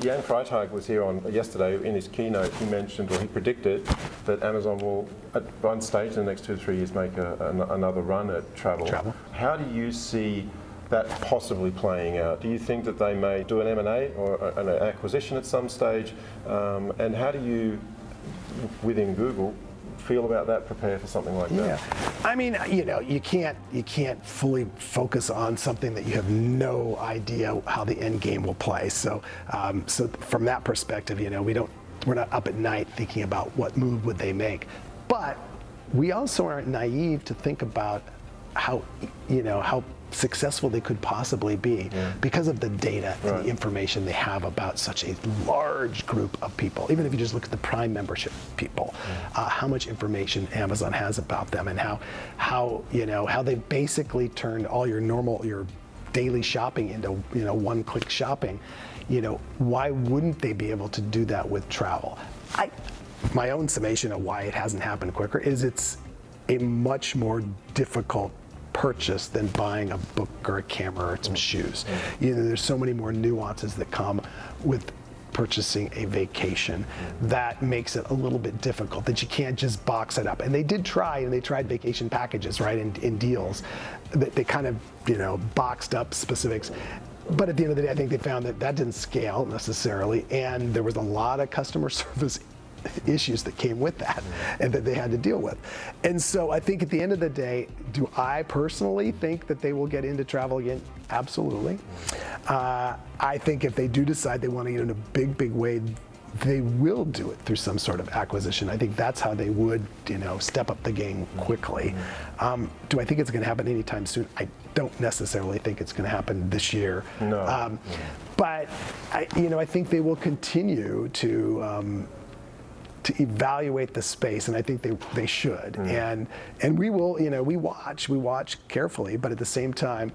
Jan Freitag was here on yesterday. In his keynote, he mentioned, or he predicted, that Amazon will, at one stage in the next two or three years, make a, an, another run at travel. Travel. How do you see that possibly playing out? Do you think that they may do an M&A or an acquisition at some stage? Um, and how do you, within Google, feel about that, prepare for something like that? Yeah, I mean, you know, you can't you can't fully focus on something that you have no idea how the end game will play. So, um, so from that perspective, you know, we don't we're not up at night thinking about what move would they make, but we also aren't naive to think about how you know how successful they could possibly be because of the data and the information they have about such a large group of people. Even if you just look at the Prime membership people, uh, how much information Amazon has about them, and how how you know how they basically turned all your normal your daily shopping into you know one-click shopping. You know why wouldn't they be able to do that with travel? I my own summation of why it hasn't happened quicker is it's a much more difficult purchase than buying a book or a camera or some shoes. You know, there's so many more nuances that come with purchasing a vacation. That makes it a little bit difficult that you can't just box it up. And they did try and they tried vacation packages right in, in deals that they kind of you know boxed up specifics. But at the end of the day i think they found that that didn't scale necessarily and there was a lot of customer service issues that came with that and that they had to deal with. And so I think at the end of the day, do I personally think that they will get into travel again? Absolutely. Uh, I think if they do decide they want to get in a big, big way, they will do it through some sort of acquisition. I think that's how they would, you know, step up the game quickly. Um, do I think it's going to happen anytime soon? I don't necessarily think it's going to happen this year. No. Um, but I, you know, I think they will continue to um, to evaluate the space, and I think they, they should. Mm-hmm. And and we will, you know, we watch, we watch carefully, but at the same time,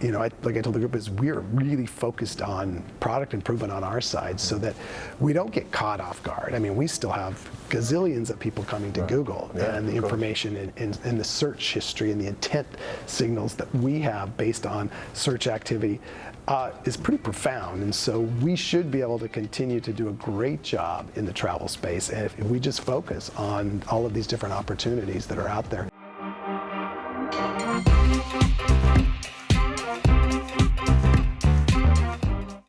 you know, I, like I told the group, is we're really focused on product improvement on our side, so that we don't get caught off guard. I mean, we still have gazillions of people coming to Google, Yeah, and the information and, and, and the search history and the intent signals that we have based on search activity uh, is pretty profound. And so we should be able to continue to do a great job in the travel space. And if, if we just focus on all of these different opportunities that are out there.